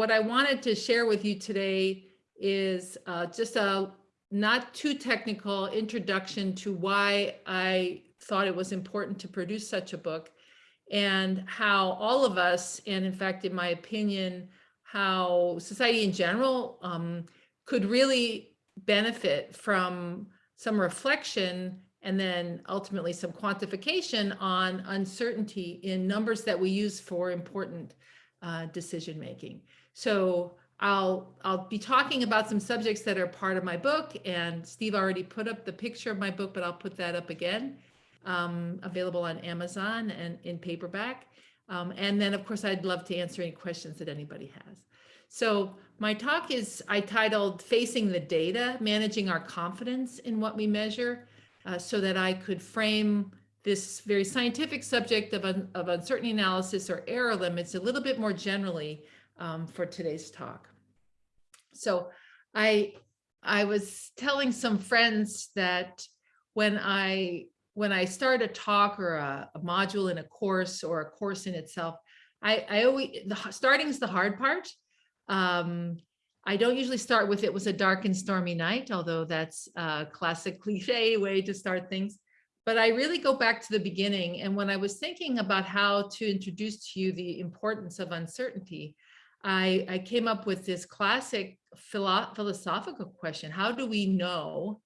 what I wanted to share with you today is uh, just a not too technical introduction to why I thought it was important to produce such a book and how all of us, and in fact, in my opinion, how society in general um, could really benefit from some reflection and then ultimately some quantification on uncertainty in numbers that we use for important uh, decision making. So I'll I'll be talking about some subjects that are part of my book and Steve already put up the picture of my book, but I'll put that up again, um, available on Amazon and in paperback. Um, and then of course, I'd love to answer any questions that anybody has. So my talk is I titled Facing the Data, Managing Our Confidence in What We Measure, uh, so that I could frame this very scientific subject of, un of uncertainty analysis or error limits a little bit more generally um, for today's talk. So I, I was telling some friends that when I, when I start a talk or a, a module in a course or a course in itself, I, I always, the starting is the hard part. Um, I don't usually start with it was a dark and stormy night, although that's a classic cliche way to start things. But I really go back to the beginning. And when I was thinking about how to introduce to you the importance of uncertainty, I, I came up with this classic philo philosophical question. How do we know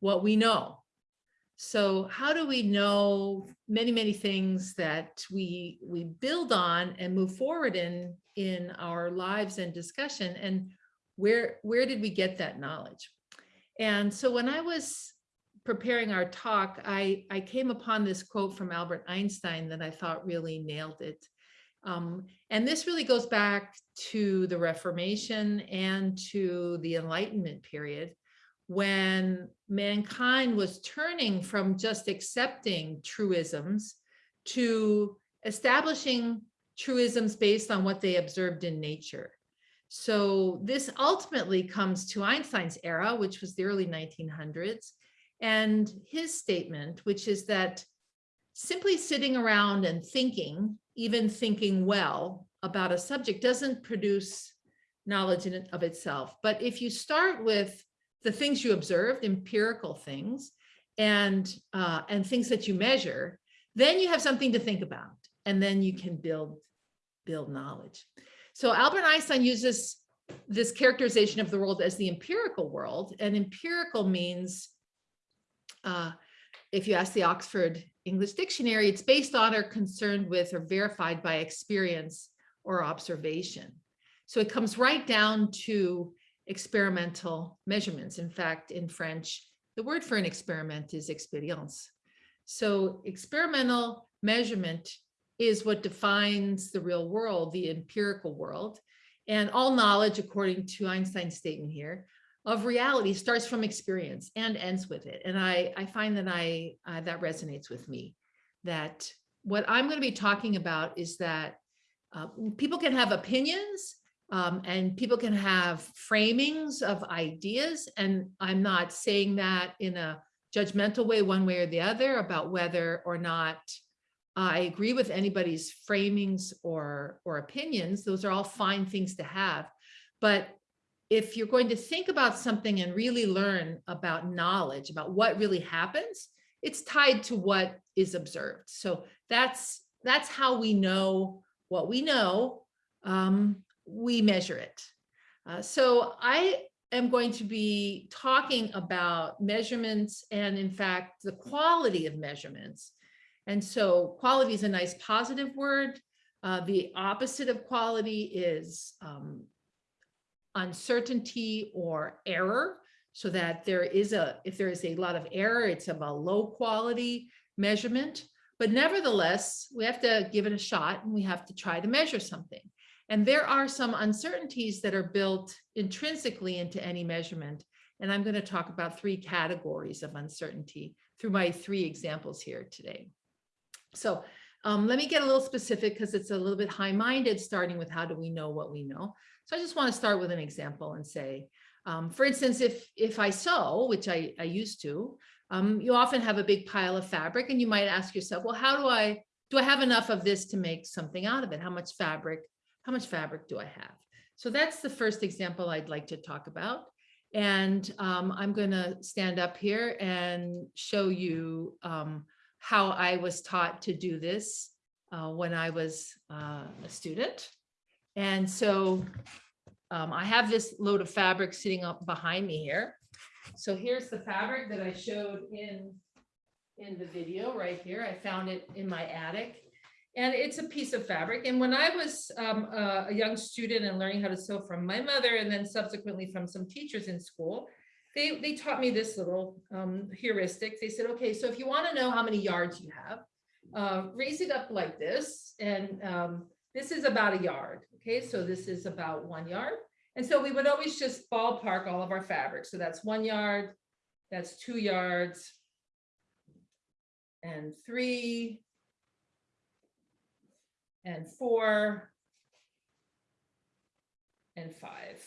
what we know? So how do we know many, many things that we we build on and move forward in in our lives and discussion? And where where did we get that knowledge? And so when I was preparing our talk, I, I came upon this quote from Albert Einstein that I thought really nailed it. Um, and this really goes back to the Reformation and to the Enlightenment period when mankind was turning from just accepting truisms to establishing truisms based on what they observed in nature. So this ultimately comes to Einstein's era, which was the early 1900s, and his statement, which is that simply sitting around and thinking even thinking well about a subject doesn't produce knowledge in of itself. But if you start with the things you observed, empirical things, and, uh, and things that you measure, then you have something to think about, and then you can build, build knowledge. So Albert Einstein uses this characterization of the world as the empirical world, and empirical means, uh, if you ask the Oxford English dictionary, it's based on or concerned with or verified by experience or observation. So it comes right down to experimental measurements. In fact, in French, the word for an experiment is expérience. So experimental measurement is what defines the real world, the empirical world. And all knowledge, according to Einstein's statement here, of reality starts from experience and ends with it. And I, I find that I uh, that resonates with me, that what I'm going to be talking about is that uh, people can have opinions um, and people can have framings of ideas. And I'm not saying that in a judgmental way, one way or the other, about whether or not I agree with anybody's framings or, or opinions. Those are all fine things to have. But if you're going to think about something and really learn about knowledge, about what really happens, it's tied to what is observed. So that's that's how we know what we know. Um, we measure it. Uh, so I am going to be talking about measurements and in fact, the quality of measurements. And so quality is a nice positive word. Uh, the opposite of quality is um, uncertainty or error so that there is a, if there is a lot of error, it's of a low quality measurement. But nevertheless, we have to give it a shot and we have to try to measure something. And there are some uncertainties that are built intrinsically into any measurement. And I'm going to talk about three categories of uncertainty through my three examples here today. So um, let me get a little specific because it's a little bit high-minded, starting with how do we know what we know. So I just want to start with an example and say, um, for instance, if if I sew, which I, I used to, um, you often have a big pile of fabric and you might ask yourself, well, how do I, do I have enough of this to make something out of it? How much fabric, how much fabric do I have? So that's the first example I'd like to talk about. And um, I'm going to stand up here and show you um, how I was taught to do this uh, when I was uh, a student. And so um, I have this load of fabric sitting up behind me here. So here's the fabric that I showed in, in the video right here. I found it in my attic. And it's a piece of fabric. And when I was um, a, young student and learning how to sew from my mother and then subsequently from some teachers in school, they, they taught me this little um, heuristic. They said, okay, so if you want to know how many yards you have, uh, raise it up like this. And um, this is about a yard. Okay, so this is about one yard. And so we would always just ballpark all of our fabric. So that's one yard, that's two yards, and three, and four, and five.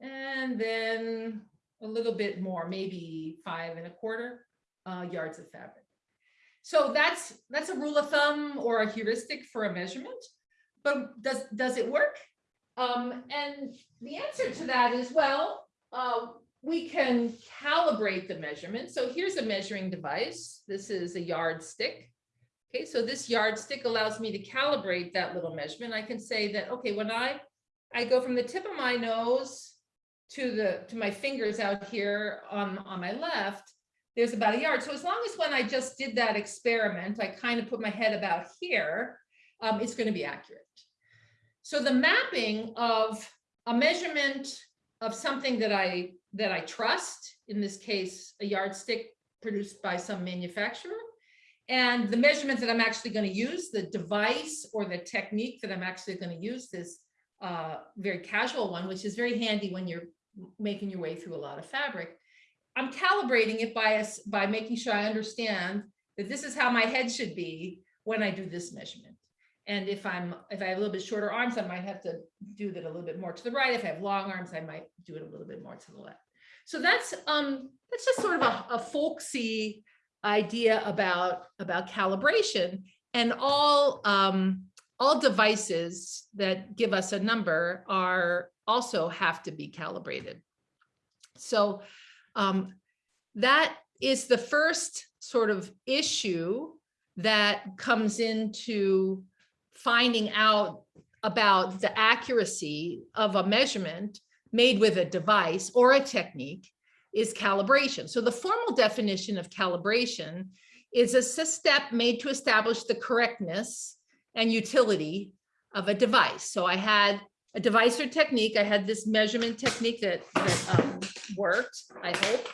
And then a little bit more, maybe five and a quarter uh, yards of fabric. So that's that's a rule of thumb or a heuristic for a measurement. But does does it work? Um, and the answer to that is well, uh, we can calibrate the measurement. So here's a measuring device. This is a yardstick. Okay, so this yardstick allows me to calibrate that little measurement. I can say that, okay, when I, I go from the tip of my nose to the to my fingers out here on, on my left, there's about a yard. So as long as when I just did that experiment, I kind of put my head about here, um, it's going to be accurate. So the mapping of a measurement of something that I that I trust, in this case, a yardstick produced by some manufacturer, and the measurement that I'm actually going to use, the device or the technique that I'm actually going to use, this uh, very casual one, which is very handy when you're making your way through a lot of fabric. I'm calibrating it by, by making sure I understand that this is how my head should be when I do this measurement. And if I'm if I have a little bit shorter arms, I might have to do that a little bit more to the right. If I have long arms, I might do it a little bit more to the left. So that's um that's just sort of a, a folksy idea about about calibration and all um all devices that give us a number are also have to be calibrated. So um, that is the first sort of issue that comes into finding out about the accuracy of a measurement made with a device or a technique is calibration. So the formal definition of calibration is a step made to establish the correctness and utility of a device. So I had a device or technique. I had this measurement technique that, that um, worked, I hope.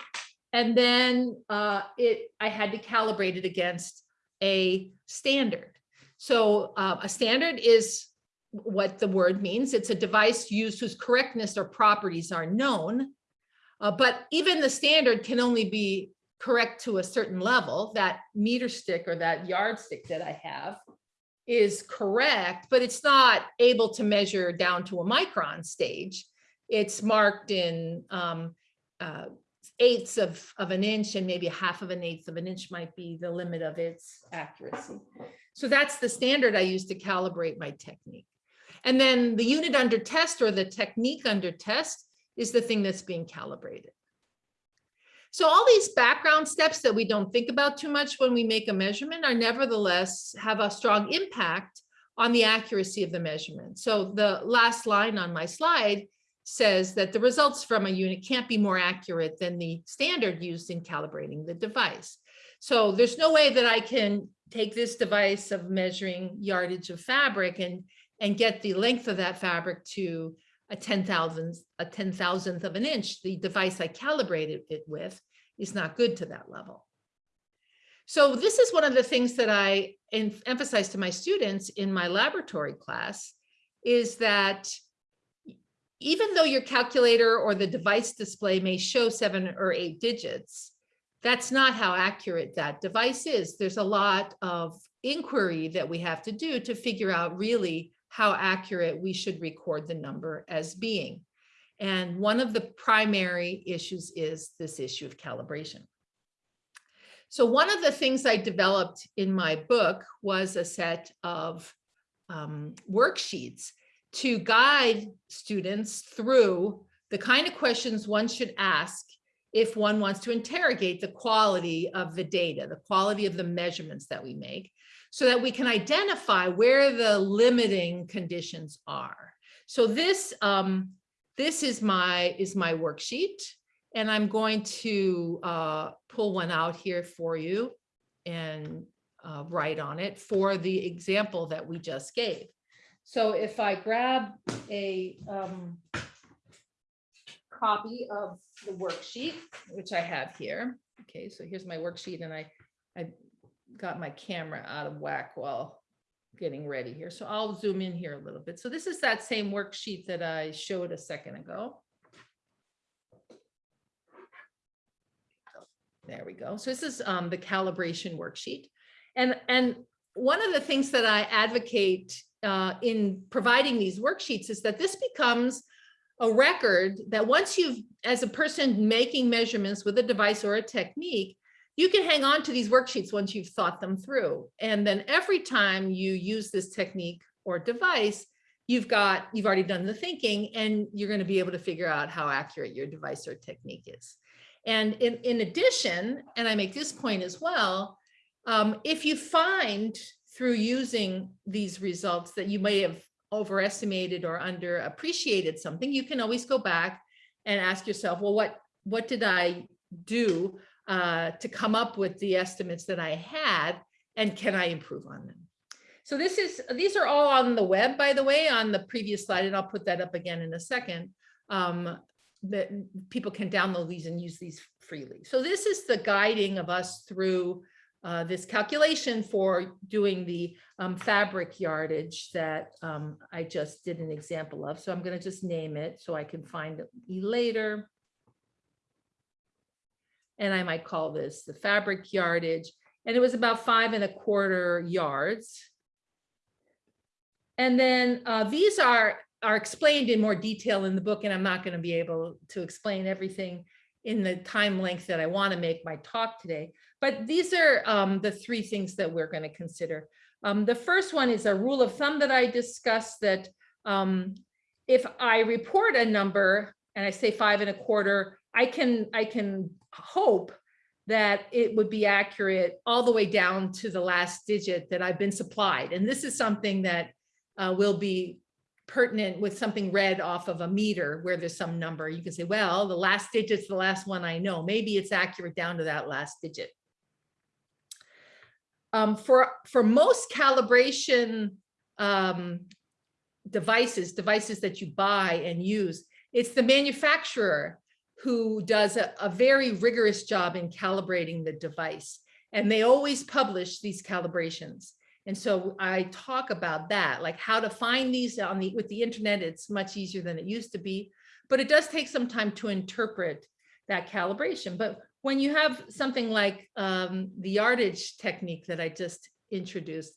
And then uh, it, I had to calibrate it against a standard. So uh, a standard is what the word means. It's a device used whose correctness or properties are known. Uh, but even the standard can only be correct to a certain level. That meter stick or that yardstick that I have is correct, but it's not able to measure down to a micron stage. It's marked in um, uh, eighths of, of an inch and maybe half of an eighth of an inch might be the limit of its accuracy. So that's the standard I use to calibrate my technique. And then the unit under test or the technique under test is the thing that's being calibrated. So all these background steps that we don't think about too much when we make a measurement are nevertheless have a strong impact on the accuracy of the measurement. So the last line on my slide says that the results from a unit can't be more accurate than the standard used in calibrating the device. So there's no way that I can take this device of measuring yardage of fabric and, and get the length of that fabric to a 10,000th a 10,000th of an inch. The device I calibrated it with is not good to that level. So this is one of the things that I emphasize to my students in my laboratory class is that even though your calculator or the device display may show seven or eight digits, that's not how accurate that device is. There's a lot of inquiry that we have to do to figure out really how accurate we should record the number as being. And one of the primary issues is this issue of calibration. So one of the things I developed in my book was a set of um, worksheets to guide students through the kind of questions one should ask if one wants to interrogate the quality of the data, the quality of the measurements that we make, so that we can identify where the limiting conditions are. So this, um, this is my, is my worksheet, and I'm going to uh, pull one out here for you and uh, write on it for the example that we just gave. So if I grab a um, copy of the worksheet, which I have here. Okay, so here's my worksheet and I, I got my camera out of whack while getting ready here. So I'll zoom in here a little bit. So this is that same worksheet that I showed a second ago. There we go. So this is um, the calibration worksheet. And, and one of the things that I advocate uh, in providing these worksheets is that this becomes a record that once you've, as a person making measurements with a device or a technique, you can hang on to these worksheets once you've thought them through. And then every time you use this technique or device, you've got, you've already done the thinking and you're going to be able to figure out how accurate your device or technique is. And in, in addition, and I make this point as well, um, if you find through using these results that you may have overestimated or underappreciated something, you can always go back and ask yourself, well, what, what did I do uh, to come up with the estimates that I had and can I improve on them? So this is, these are all on the web, by the way, on the previous slide, and I'll put that up again in a second. Um, that people can download these and use these freely. So this is the guiding of us through uh, this calculation for doing the um, fabric yardage that um, I just did an example of. So I'm going to just name it so I can find it later. And I might call this the fabric yardage. And it was about five and a quarter yards. And then uh, these are, are explained in more detail in the book, and I'm not going to be able to explain everything in the time length that I want to make my talk today. But these are um, the three things that we're going to consider. Um, the first one is a rule of thumb that I discussed that um, if I report a number and I say five and a quarter, I can I can hope that it would be accurate all the way down to the last digit that I've been supplied. And this is something that uh, will be pertinent with something read off of a meter where there's some number. You can say, well, the last digit's the last one I know. Maybe it's accurate down to that last digit um, for, for most calibration um, devices, devices that you buy and use, it's the manufacturer who does a, a very rigorous job in calibrating the device. And they always publish these calibrations. And so I talk about that, like how to find these on the with the internet. It's much easier than it used to be, but it does take some time to interpret that calibration. But when you have something like um, the yardage technique that I just introduced,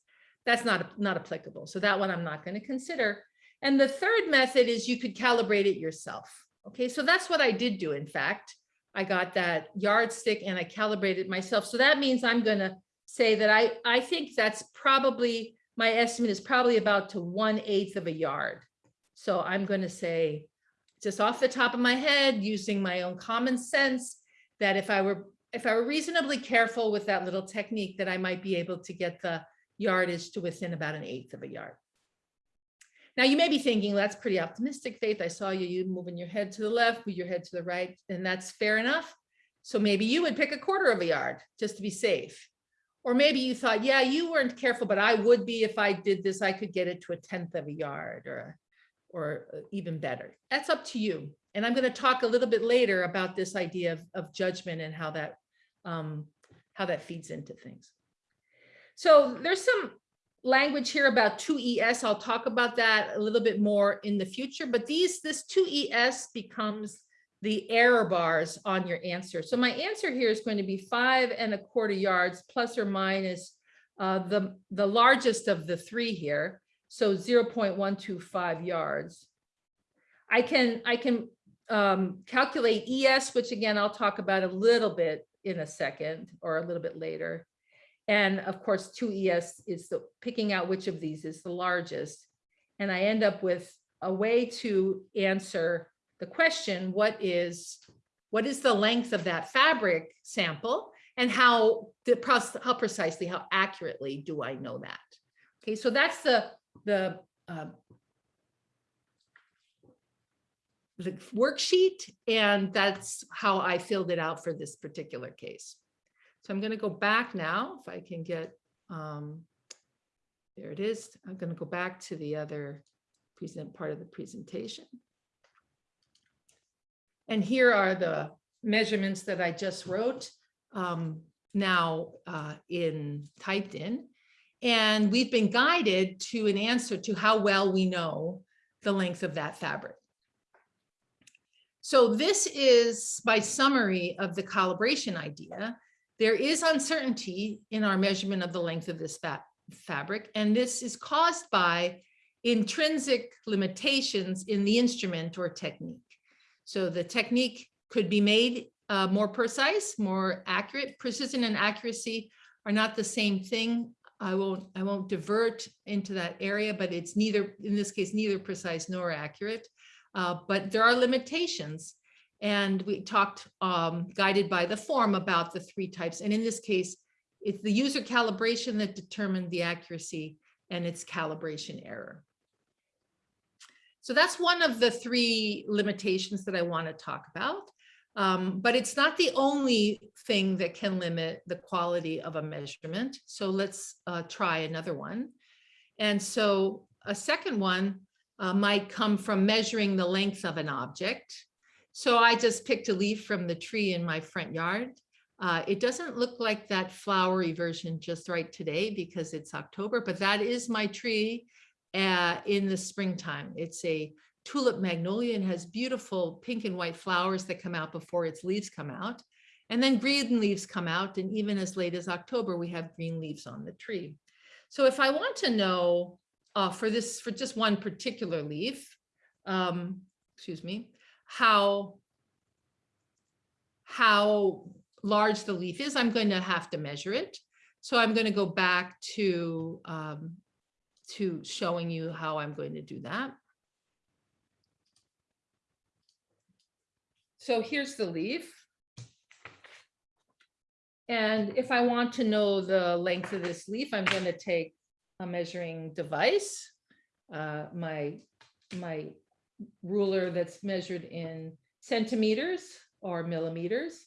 that's not, not applicable. So that one I'm not going to consider. And the third method is you could calibrate it yourself. Okay, so that's what I did do. In fact, I got that yardstick and I calibrated myself. So that means I'm going to say that I, I think that's probably, my estimate is probably about to one eighth of a yard. So I'm going to say, just off the top of my head, using my own common sense, that if I were if I were reasonably careful with that little technique that I might be able to get the yardage to within about an eighth of a yard. Now you may be thinking well, that's pretty optimistic, Faith. I saw you, you moving your head to the left, move your head to the right, and that's fair enough. So maybe you would pick a quarter of a yard just to be safe. Or maybe you thought, yeah, you weren't careful, but I would be if I did this, I could get it to a tenth of a yard or, or even better. That's up to you. And I'm going to talk a little bit later about this idea of, of judgment and how that um, how that feeds into things. So there's some language here about 2ES. I'll talk about that a little bit more in the future, but these this 2ES becomes the error bars on your answer. So my answer here is going to be five and a quarter yards plus or minus uh, the, the largest of the three here. So 0.125 yards. I can, I can um, calculate ES, which again, I'll talk about a little bit in a second or a little bit later. And of course, 2ES is the picking out which of these is the largest. And I end up with a way to answer the question, what is, what is the length of that fabric sample? And how, how precisely, how accurately do I know that? Okay, so that's the, the, uh, the worksheet, and that's how I filled it out for this particular case. So I'm going to go back now, if I can get, um, there it is. I'm going to go back to the other present part of the presentation. And here are the measurements that I just wrote um, now uh, in typed in. And we've been guided to an answer to how well we know the length of that fabric. So this is my summary of the calibration idea. There is uncertainty in our measurement of the length of this fa fabric, and this is caused by intrinsic limitations in the instrument or technique. So the technique could be made uh, more precise, more accurate. Precision and accuracy are not the same thing. I won't, I won't divert into that area, but it's neither, in this case, neither precise nor accurate. Uh, but there are limitations. And we talked um, guided by the form about the three types. And in this case, it's the user calibration that determined the accuracy and its calibration error. So that's one of the three limitations that I want to talk about. Um, but it's not the only thing that can limit the quality of a measurement. So let's uh, try another one. And so a second one uh, might come from measuring the length of an object. So I just picked a leaf from the tree in my front yard. Uh, it doesn't look like that flowery version just right today because it's October, but that is my tree uh, in the springtime. It's a tulip magnolia and has beautiful pink and white flowers that come out before its leaves come out. And then green leaves come out. And even as late as October, we have green leaves on the tree. So if I want to know uh, for this, for just one particular leaf, um, excuse me, how, how large the leaf is, I'm going to have to measure it. So I'm going to go back to, um, to showing you how I'm going to do that. So here's the leaf. And if I want to know the length of this leaf, I'm going to take a measuring device, uh, my, my ruler that's measured in centimeters or millimeters.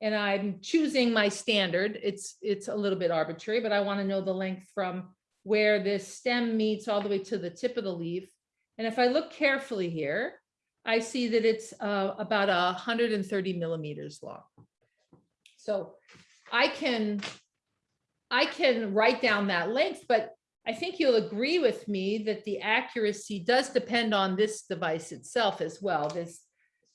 And I'm choosing my standard. It's, it's a little bit arbitrary, but I want to know the length from where this stem meets all the way to the tip of the leaf. And if I look carefully here, I see that it's uh, about 130 millimeters long. So I can, I can write down that length, but I think you'll agree with me that the accuracy does depend on this device itself as well, this,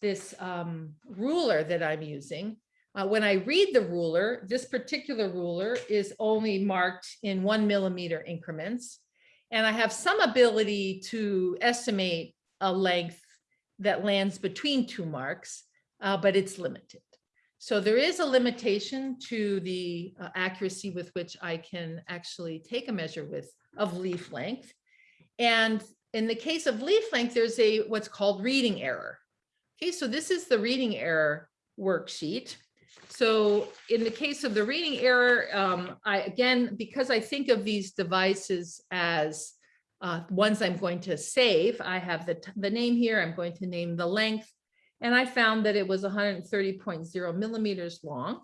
this um, ruler that I'm using. Uh, when I read the ruler, this particular ruler is only marked in one millimeter increments. And I have some ability to estimate a length that lands between two marks, uh, but it's limited. So there is a limitation to the uh, accuracy with which I can actually take a measure with of leaf length. And in the case of leaf length, there's a what's called reading error. Okay, so this is the reading error worksheet. So in the case of the reading error, um, I again, because I think of these devices as uh, ones I'm going to save. I have the, the name here. I'm going to name the length. And I found that it was 130.0 millimeters long.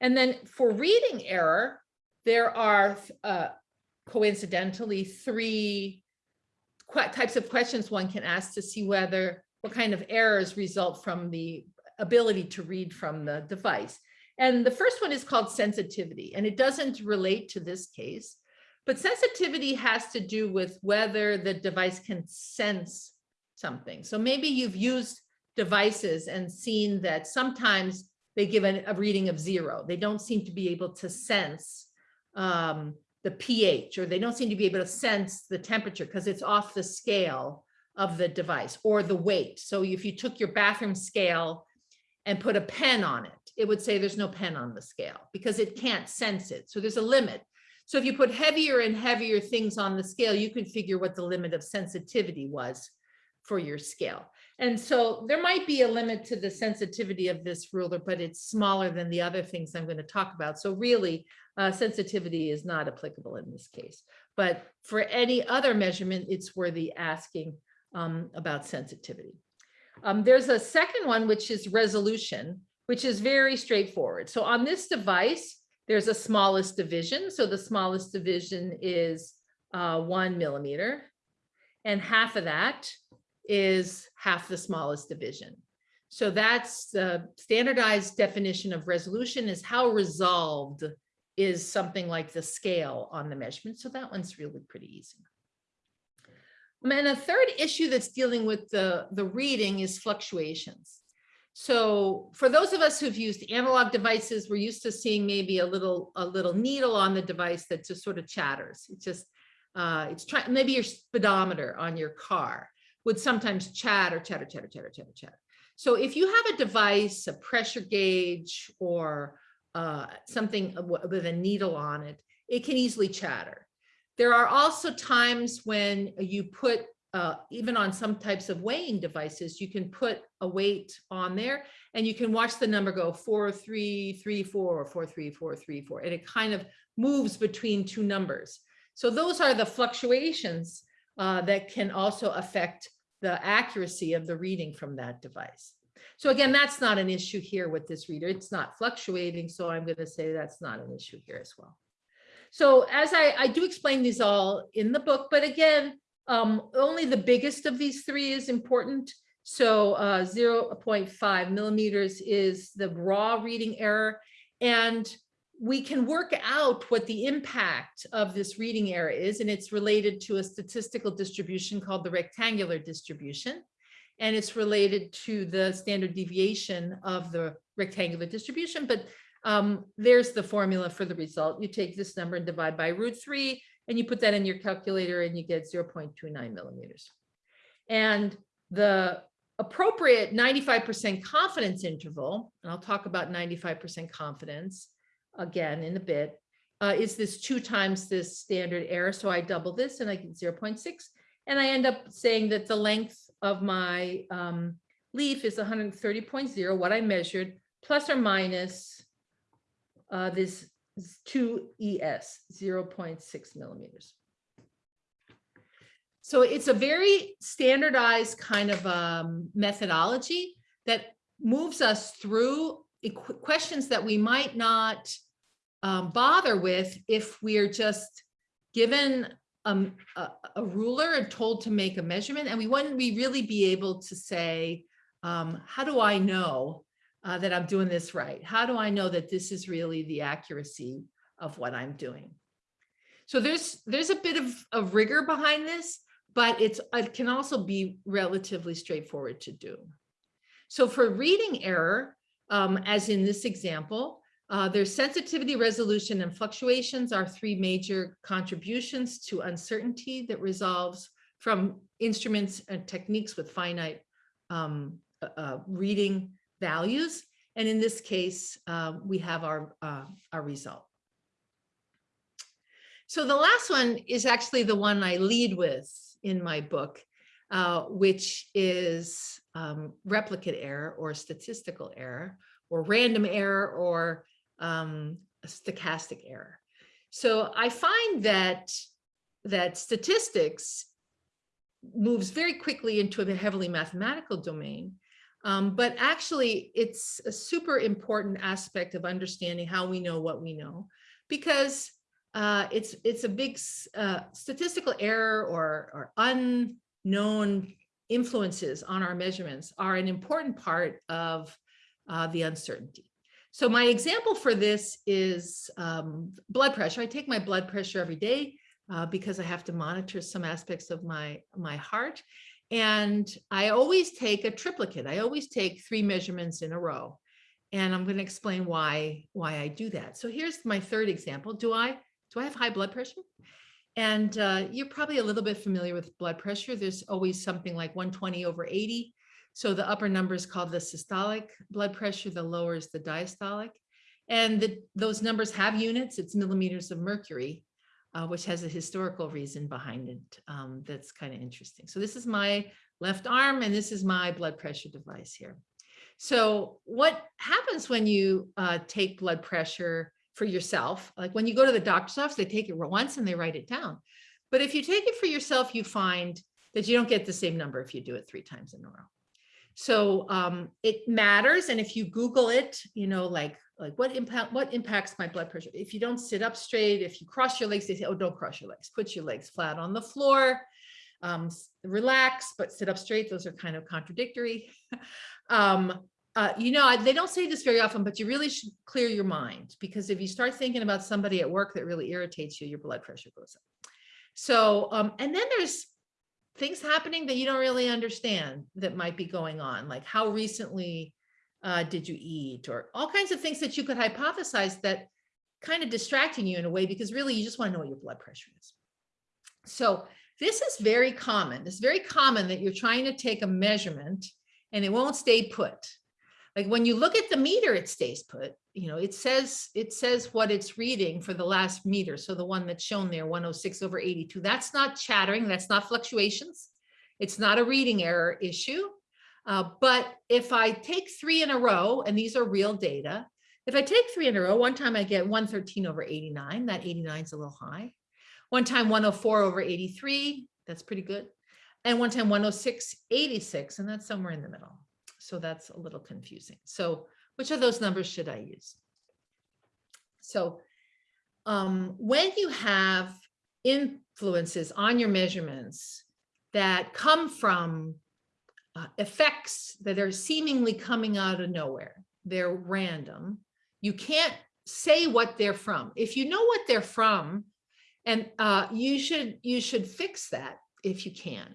And then for reading error, there are uh, coincidentally three types of questions one can ask to see whether what kind of errors result from the ability to read from the device. And the first one is called sensitivity, and it doesn't relate to this case. But sensitivity has to do with whether the device can sense something. So maybe you've used devices and seen that sometimes they give a, a reading of zero. They don't seem to be able to sense um, the pH or they don't seem to be able to sense the temperature because it's off the scale of the device or the weight. So if you took your bathroom scale and put a pen on it, it would say there's no pen on the scale because it can't sense it. So there's a limit. So if you put heavier and heavier things on the scale, you can figure what the limit of sensitivity was for your scale. And so there might be a limit to the sensitivity of this ruler, but it's smaller than the other things I'm going to talk about. So really, uh, sensitivity is not applicable in this case. But for any other measurement, it's worthy asking um, about sensitivity. Um, there's a second one, which is resolution, which is very straightforward. So on this device, there's a smallest division. So the smallest division is uh, one millimeter. And half of that is half the smallest division. So that's the standardized definition of resolution is how resolved is something like the scale on the measurement. So that one's really pretty easy. And a third issue that's dealing with the, the reading is fluctuations. So for those of us who've used analog devices, we're used to seeing maybe a little a little needle on the device that just sort of chatters. It's just uh, it's trying maybe your speedometer on your car would sometimes chatter, chatter, chatter, chatter, chatter, chatter. So if you have a device, a pressure gauge, or uh, something with a needle on it, it can easily chatter. There are also times when you put, uh, even on some types of weighing devices, you can put a weight on there and you can watch the number go four, three, three, four, or four, three, four, three, four, and it kind of moves between two numbers. So those are the fluctuations uh, that can also affect the accuracy of the reading from that device. So again, that's not an issue here with this reader. It's not fluctuating. So I'm going to say that's not an issue here as well. So as I, I do explain these all in the book, but again, um, only the biggest of these three is important. So uh, 0.5 millimeters is the raw reading error. And we can work out what the impact of this reading error is, and it's related to a statistical distribution called the rectangular distribution. And it's related to the standard deviation of the rectangular distribution. But um, there's the formula for the result. You take this number and divide by root three, and you put that in your calculator and you get 0.29 millimeters. And the appropriate 95% confidence interval, and I'll talk about 95% confidence, again in a bit, uh, is this two times this standard error. So I double this and I get 0.6. And I end up saying that the length of my um, leaf is 130.0, what I measured, plus or minus uh, this 2ES, 0.6 millimeters. So it's a very standardized kind of um, methodology that moves us through questions that we might not um, bother with if we're just given um, a, a, ruler and told to make a measurement and we wouldn't we really be able to say, um, how do I know uh, that I'm doing this right? How do I know that this is really the accuracy of what I'm doing? So there's there's a bit of, of rigor behind this, but it's it can also be relatively straightforward to do. So for reading error, um, as in this example, uh, there's sensitivity, resolution, and fluctuations are three major contributions to uncertainty that resolves from instruments and techniques with finite um, uh, uh reading values. And in this case, uh, we have our, uh, our result. So the last one is actually the one I lead with in my book, uh, which is um, replicate error or statistical error or random error or um, stochastic error. So I find that that statistics moves very quickly into a heavily mathematical domain, um, but actually it's a super important aspect of understanding how we know what we know, because uh, it's it's a big uh, statistical error or, or unknown influences on our measurements are an important part of uh, the uncertainty. So my example for this is um, blood pressure. I take my blood pressure every day uh, because I have to monitor some aspects of my, my heart. And I always take a triplicate. I always take three measurements in a row. And I'm going to explain why, why I do that. So here's my third example. Do I, do I have high blood pressure? And uh, you're probably a little bit familiar with blood pressure. There's always something like 120 over 80 so the upper number is called the systolic blood pressure, the lower is the diastolic. And the, those numbers have units, it's millimeters of mercury, uh, which has a historical reason behind it um, that's kind of interesting. So this is my left arm, and this is my blood pressure device here. So what happens when you uh, take blood pressure for yourself? Like when you go to the doctor's office, they take it once and they write it down. But if you take it for yourself, you find that you don't get the same number if you do it three times in a row. So um, it matters. And if you Google it, you know, like, like what impact, what impacts my blood pressure? If you don't sit up straight, if you cross your legs, they say, oh, don't cross your legs, put your legs flat on the floor, um, relax, but sit up straight. Those are kind of contradictory. um, uh, you know, they don't say this very often, but you really should clear your mind because if you start thinking about somebody at work that really irritates you, your blood pressure goes up. So, um, and then there's things happening that you don't really understand that might be going on, like how recently uh, did you eat or all kinds of things that you could hypothesize that kind of distracting you in a way because really you just want to know what your blood pressure is. So this is very common. It's very common that you're trying to take a measurement and it won't stay put. Like when you look at the meter, it stays put. You know, it says it says what it's reading for the last meter. So the one that's shown there, 106 over 82. That's not chattering. That's not fluctuations. It's not a reading error issue. Uh, but if I take three in a row, and these are real data, if I take three in a row, one time I get 113 over 89. That 89 is a little high. One time 104 over 83. That's pretty good. And one time 106, 86, and that's somewhere in the middle. So that's a little confusing. So which of those numbers should I use? So um, when you have influences on your measurements that come from uh, effects that are seemingly coming out of nowhere, they're random, you can't say what they're from. If you know what they're from, and uh, you should you should fix that if you can.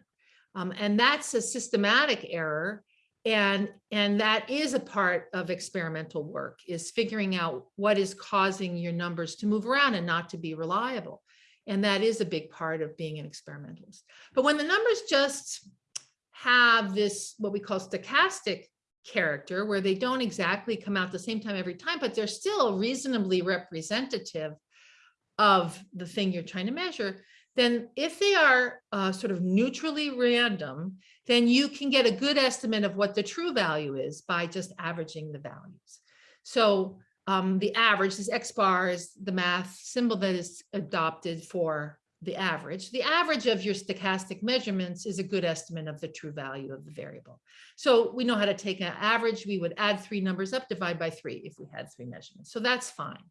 Um, and that's a systematic error and and that is a part of experimental work is figuring out what is causing your numbers to move around and not to be reliable. And that is a big part of being an experimentalist. But when the numbers just have this what we call stochastic character where they don't exactly come out the same time every time but they're still reasonably representative of the thing you're trying to measure then if they are uh, sort of neutrally random, then you can get a good estimate of what the true value is by just averaging the values. So um, the average, this X bar is the math symbol that is adopted for the average. The average of your stochastic measurements is a good estimate of the true value of the variable. So we know how to take an average. We would add three numbers up, divide by three if we had three measurements. So that's fine.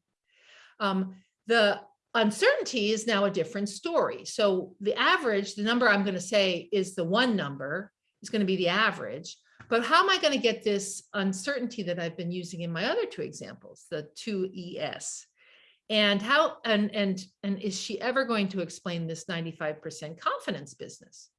Um, the uncertainty is now a different story. So the average, the number I'm going to say is the one number is going to be the average. But how am I going to get this uncertainty that I've been using in my other two examples, the 2ES? And how and and and is she ever going to explain this 95% confidence business?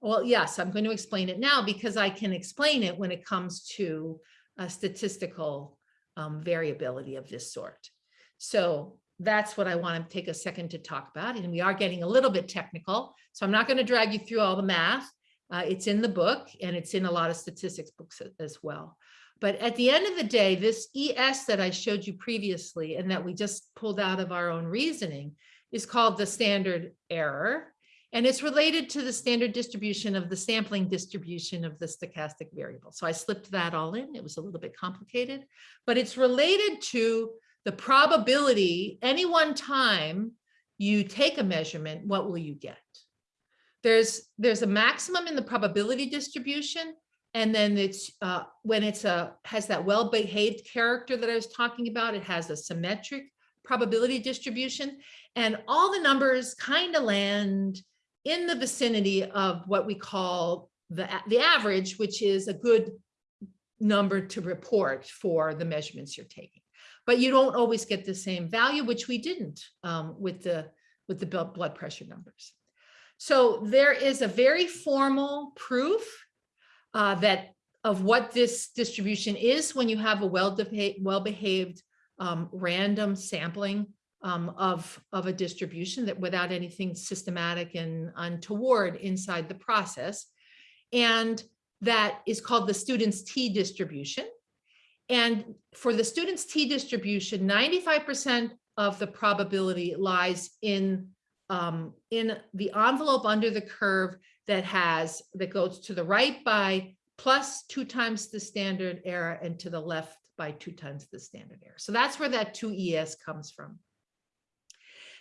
Well, yes, I'm going to explain it now because I can explain it when it comes to a statistical um, variability of this sort. So that's what I want to take a second to talk about. And we are getting a little bit technical, so I'm not going to drag you through all the math. Uh, it's in the book and it's in a lot of statistics books as well. But at the end of the day, this ES that I showed you previously and that we just pulled out of our own reasoning is called the standard error. And it's related to the standard distribution of the sampling distribution of the stochastic variable. So I slipped that all in. It was a little bit complicated, but it's related to the probability any one time you take a measurement, what will you get? There's there's a maximum in the probability distribution. And then it's uh, when it's a has that well-behaved character that I was talking about, it has a symmetric probability distribution. And all the numbers kind of land in the vicinity of what we call the, the average, which is a good number to report for the measurements you're taking but you don't always get the same value, which we didn't um, with the with the blood pressure numbers. So there is a very formal proof uh, that of what this distribution is when you have a well-behaved well -behaved, um, random sampling um, of, of a distribution that without anything systematic and untoward inside the process. And that is called the student's T distribution. And for the student's T distribution, 95% of the probability lies in, um, in the envelope under the curve that has, that goes to the right by plus two times the standard error and to the left by two times the standard error. So that's where that two ES comes from.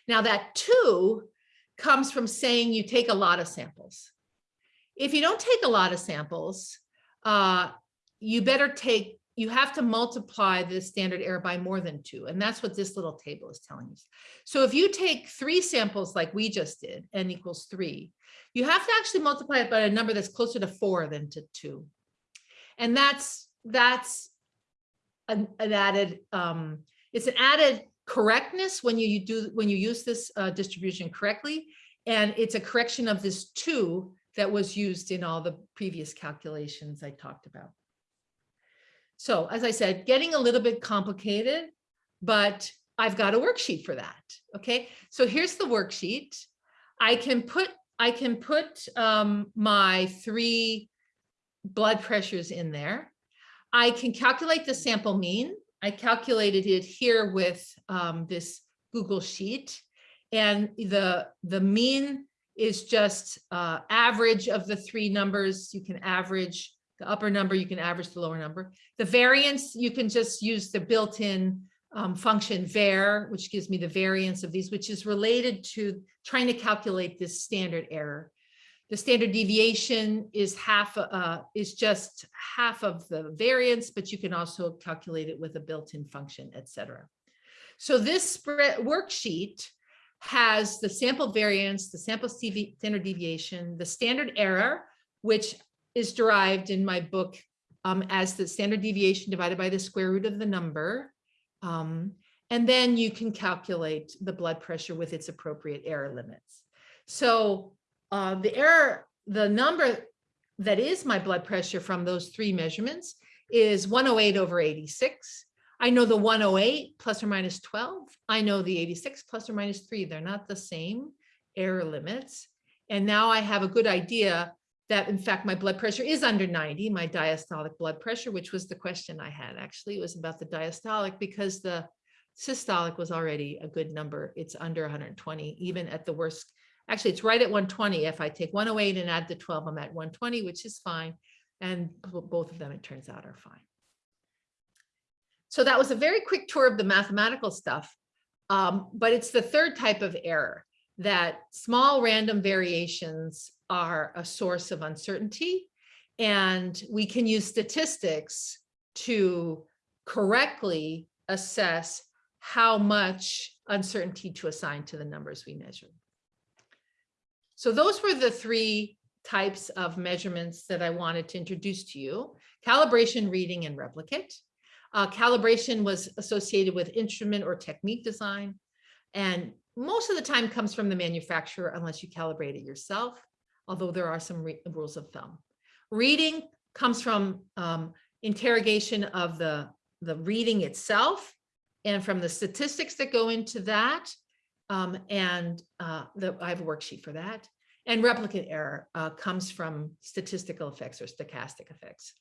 Now that two comes from saying you take a lot of samples. If you don't take a lot of samples, uh, you better take, you have to multiply the standard error by more than two. And that's what this little table is telling us. So if you take three samples like we just did, n equals three, you have to actually multiply it by a number that's closer to four than to two. And that's, that's an, an added, um, it's an added correctness when you, you do, when you use this uh, distribution correctly. And it's a correction of this two that was used in all the previous calculations I talked about. So as I said, getting a little bit complicated, but I've got a worksheet for that. Okay, so here's the worksheet. I can put I can put um, my three blood pressures in there. I can calculate the sample mean. I calculated it here with um, this Google Sheet. And the, the mean is just uh, average of the three numbers. You can average the upper number, you can average the lower number. The variance, you can just use the built-in um, function var, which gives me the variance of these, which is related to trying to calculate this standard error. The standard deviation is half, uh, is just half of the variance, but you can also calculate it with a built-in function, etc. So this spread worksheet has the sample variance, the sample standard deviation, the standard error, which is derived in my book um, as the standard deviation divided by the square root of the number. Um, and then you can calculate the blood pressure with its appropriate error limits. So uh, the error, the number that is my blood pressure from those three measurements is 108 over 86. I know the 108 plus or minus 12. I know the 86 plus or minus three. They're not the same error limits. And now I have a good idea that in fact my blood pressure is under 90, my diastolic blood pressure, which was the question I had actually. It was about the diastolic because the systolic was already a good number. It's under 120, even at the worst. Actually, it's right at 120. If I take 108 and add the 12, I'm at 120, which is fine. And both of them, it turns out, are fine. So that was a very quick tour of the mathematical stuff. Um, but it's the third type of error that small random variations are a source of uncertainty. And we can use statistics to correctly assess how much uncertainty to assign to the numbers we measure. So those were the three types of measurements that I wanted to introduce to you, calibration, reading, and replicate. Uh, calibration was associated with instrument or technique design, and most of the time comes from the manufacturer unless you calibrate it yourself, although there are some rules of thumb. Reading comes from um, interrogation of the, the reading itself and from the statistics that go into that. Um, and uh, the, I have a worksheet for that. And replicate error uh, comes from statistical effects or stochastic effects.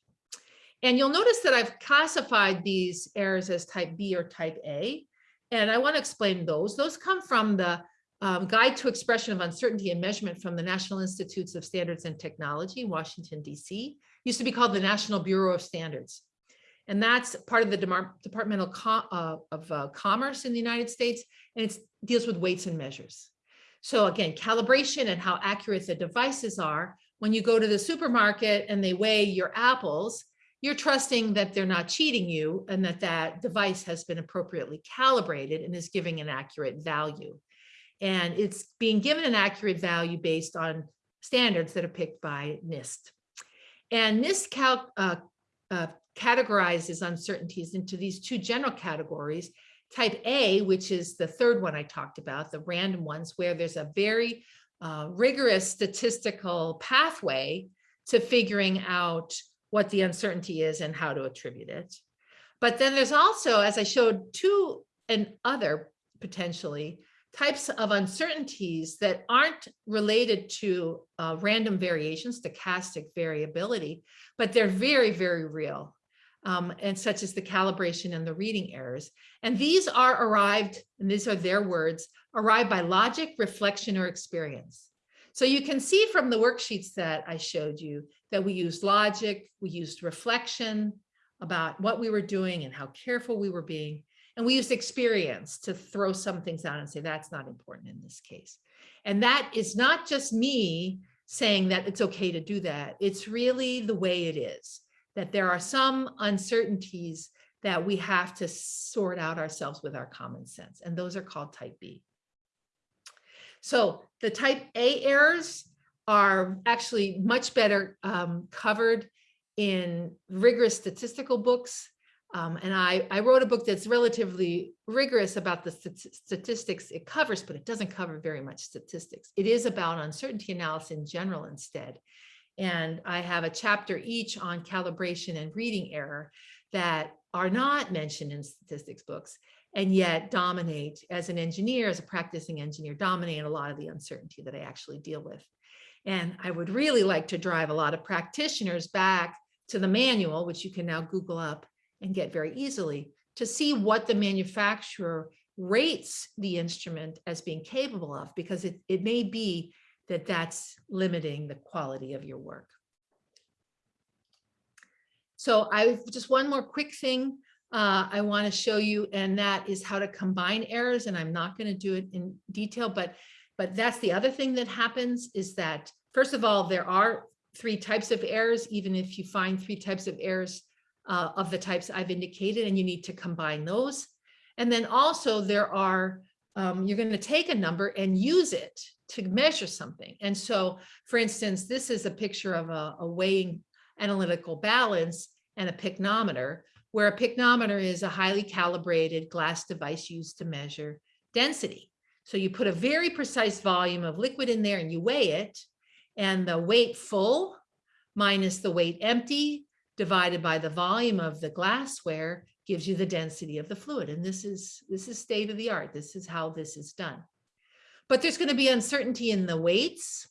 And you'll notice that I've classified these errors as type B or type A. And I want to explain those. Those come from the um, Guide to Expression of Uncertainty and Measurement from the National Institutes of Standards and Technology, in Washington, D.C. Used to be called the National Bureau of Standards. And that's part of the Departmental uh, of uh, Commerce in the United States, and it deals with weights and measures. So again, calibration and how accurate the devices are. When you go to the supermarket and they weigh your apples, you're trusting that they're not cheating you and that that device has been appropriately calibrated and is giving an accurate value. And it's being given an accurate value based on standards that are picked by NIST. And NIST uh, uh, categorizes uncertainties into these two general categories. Type A, which is the third one I talked about, the random ones, where there's a very uh, rigorous statistical pathway to figuring out what the uncertainty is and how to attribute it. But then there's also, as I showed, two and other potentially types of uncertainties that aren't related to uh, random variation, stochastic variability, but they're very, very real. Um, and such as the calibration and the reading errors. And these are arrived, and these are their words, arrived by logic, reflection, or experience. So you can see from the worksheets that I showed you that we used logic, we used reflection about what we were doing and how careful we were being. And we use experience to throw some things out and say, that's not important in this case. And that is not just me saying that it's okay to do that. It's really the way it is, that there are some uncertainties that we have to sort out ourselves with our common sense. And those are called type B. So the type A errors are actually much better um, covered in rigorous statistical books. Um, and I, I wrote a book that's relatively rigorous about the st statistics it covers, but it doesn't cover very much statistics. It is about uncertainty analysis in general instead. And I have a chapter each on calibration and reading error that are not mentioned in statistics books and yet dominate as an engineer, as a practicing engineer, dominate a lot of the uncertainty that I actually deal with. And I would really like to drive a lot of practitioners back to the manual, which you can now Google up and get very easily to see what the manufacturer rates the instrument as being capable of, because it, it may be that that's limiting the quality of your work. So I just one more quick thing uh, I want to show you, and that is how to combine errors. And I'm not going to do it in detail, but but that's the other thing that happens is that, first of all, there are three types of errors, even if you find three types of errors uh, of the types I've indicated, and you need to combine those. And then also there are, um, you're going to take a number and use it to measure something. And so, for instance, this is a picture of a, a weighing analytical balance and a pycnometer where a pycnometer is a highly calibrated glass device used to measure density. So you put a very precise volume of liquid in there and you weigh it and the weight full minus the weight empty divided by the volume of the glassware gives you the density of the fluid. And this is, this is state of the art. This is how this is done. But there's going to be uncertainty in the weights.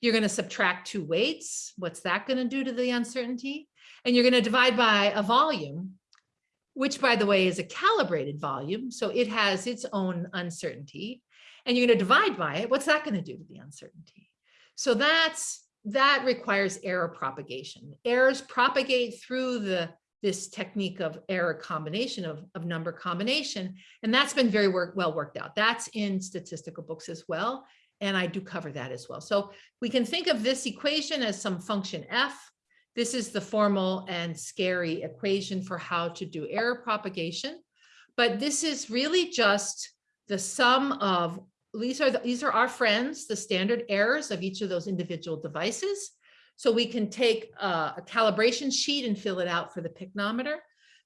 You're going to subtract two weights. What's that going to do to the uncertainty? and you're going to divide by a volume, which by the way is a calibrated volume. So it has its own uncertainty and you're going to divide by it. What's that going to do to the uncertainty? So that's that requires error propagation. Errors propagate through the this technique of error combination of, of number combination. And that's been very work, well worked out. That's in statistical books as well. And I do cover that as well. So we can think of this equation as some function f this is the formal and scary equation for how to do error propagation. But this is really just the sum of, these are, the, these are our friends, the standard errors of each of those individual devices. So we can take uh, a calibration sheet and fill it out for the pycnometer.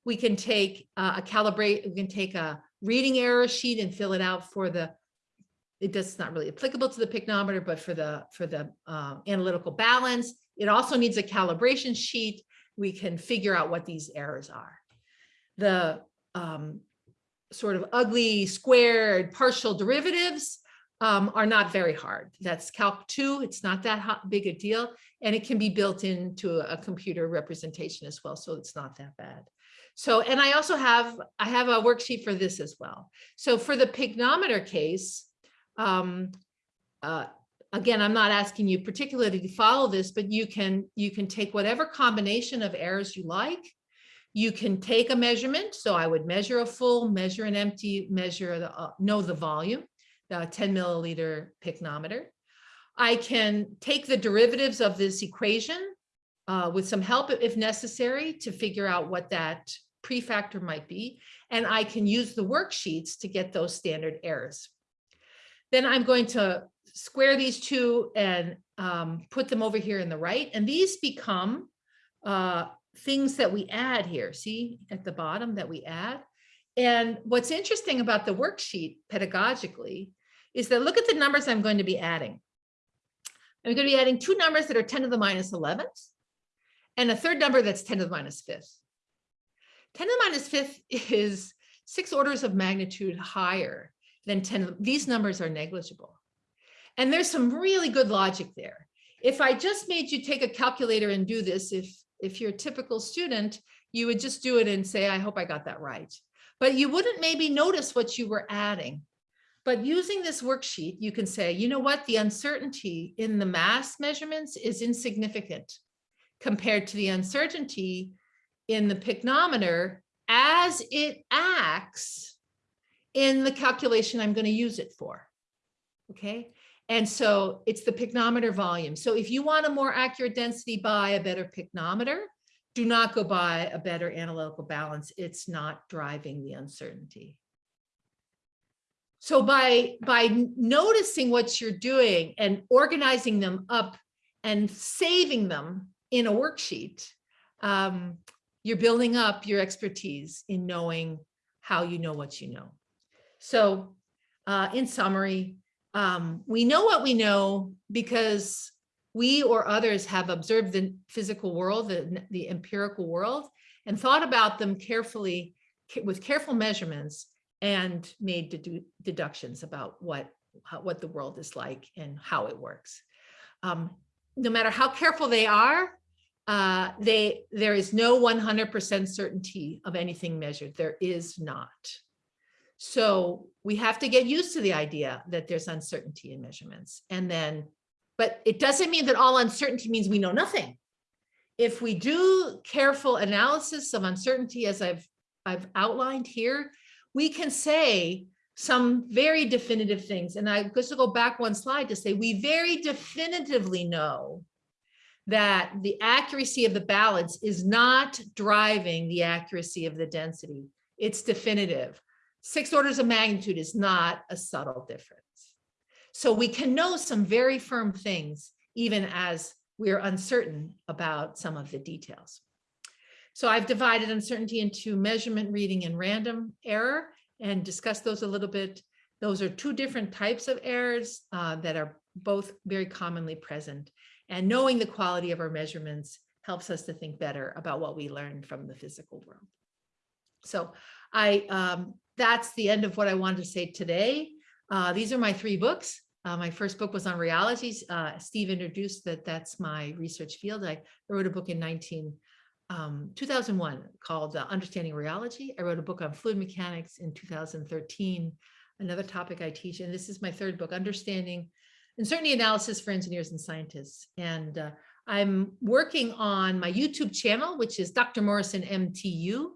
We can take uh, a calibrate, we can take a reading error sheet and fill it out for the it does not really applicable to the pycnometer, but for the for the uh, analytical balance, it also needs a calibration sheet. We can figure out what these errors are. The um, sort of ugly squared partial derivatives um, are not very hard. That's Calc 2. It's not that hot, big a deal. And it can be built into a computer representation as well. So it's not that bad. So, and I also have, I have a worksheet for this as well. So for the pycnometer case, um, uh, again, I'm not asking you particularly to follow this, but you can you can take whatever combination of errors you like. You can take a measurement. So I would measure a full, measure an empty, measure the uh, know the volume, the 10 milliliter pycnometer. I can take the derivatives of this equation uh, with some help if necessary to figure out what that prefactor might be. And I can use the worksheets to get those standard errors. Then I'm going to square these two and um, put them over here in the right. And these become uh, things that we add here. See at the bottom that we add. And what's interesting about the worksheet pedagogically is that look at the numbers I'm going to be adding. I'm going to be adding two numbers that are 10 to the minus 11th and a third number that's 10 to the minus 5th. 10 to the minus 5th is six orders of magnitude higher than 10. These numbers are negligible. And there's some really good logic there. If I just made you take a calculator and do this, if, if you're a typical student, you would just do it and say, I hope I got that right. But you wouldn't maybe notice what you were adding. But using this worksheet, you can say, you know what, the uncertainty in the mass measurements is insignificant compared to the uncertainty in the pycnometer as it acts in the calculation I'm going to use it for. Okay. And so it's the pycnometer volume. So if you want a more accurate density, buy a better pycnometer. Do not go buy a better analytical balance. It's not driving the uncertainty. So by, by noticing what you're doing and organizing them up and saving them in a worksheet, um, you're building up your expertise in knowing how you know what you know. So uh, in summary, um, we know what we know because we or others have observed the physical world, the, the empirical world, and thought about them carefully with careful measurements and made dedu deductions about what, how, what the world is like and how it works. Um, no matter how careful they are, uh, they there is no 100% certainty of anything measured. There is not. So we have to get used to the idea that there's uncertainty in measurements. And then, but it doesn't mean that all uncertainty means we know nothing. If we do careful analysis of uncertainty, as I've, I've outlined here, we can say some very definitive things. And I just to go back one slide to say, we very definitively know that the accuracy of the balance is not driving the accuracy of the density. It's definitive. Six orders of magnitude is not a subtle difference. So we can know some very firm things, even as we're uncertain about some of the details. So I've divided uncertainty into measurement, reading, and random error and discussed those a little bit. Those are two different types of errors uh, that are both very commonly present. And knowing the quality of our measurements helps us to think better about what we learned from the physical world. So I um, that's the end of what I wanted to say today. Uh, these are my three books. Uh, my first book was on rheology. Uh, Steve introduced that that's my research field. I wrote a book in 19, um, 2001 called uh, Understanding Rheology. I wrote a book on fluid mechanics in 2013, another topic I teach. And this is my third book, Understanding Uncertainty Analysis for Engineers and Scientists. And uh, I'm working on my YouTube channel, which is Dr. Morrison MTU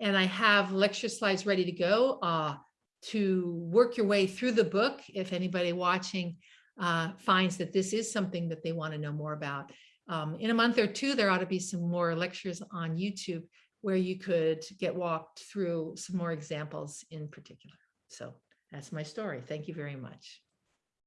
and I have lecture slides ready to go uh, to work your way through the book. If anybody watching uh, finds that this is something that they want to know more about. Um, in a month or two, there ought to be some more lectures on YouTube where you could get walked through some more examples in particular. So that's my story. Thank you very much.